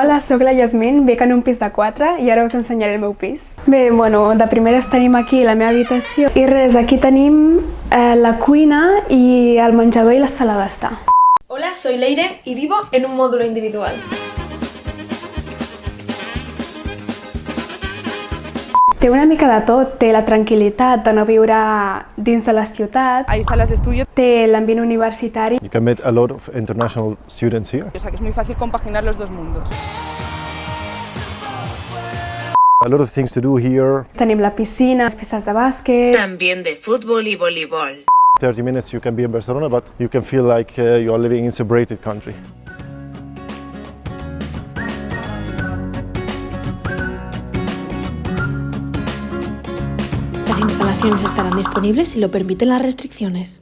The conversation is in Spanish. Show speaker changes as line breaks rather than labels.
Hola, sóc la Yasmin, bec en un pis de 4 i ara us ensenyaré el meu pis. Bé, bueno, de primeres tenim aquí la meva habitació i res, aquí tenim eh, la cuina i el menjador i la sala d'estar.
Hola, soy Leire y vivo en un módulo individual.
Té una mica de tot, té la tranquil·litat de no viure dins de la ciutat,
Hay salas de estudio,
té l'ambient universitari,
You can meet a lot of international students here.
o sea que es muy fácil compaginar los dos mundos.
A lot of things to do here.
tenim la piscina, les pistes de bàsquet,
También de fútbol y voleibol.
30 minutes you can be in Barcelona, but you can feel like uh, you are living in a separated country.
Las instalaciones estarán disponibles si lo permiten las restricciones.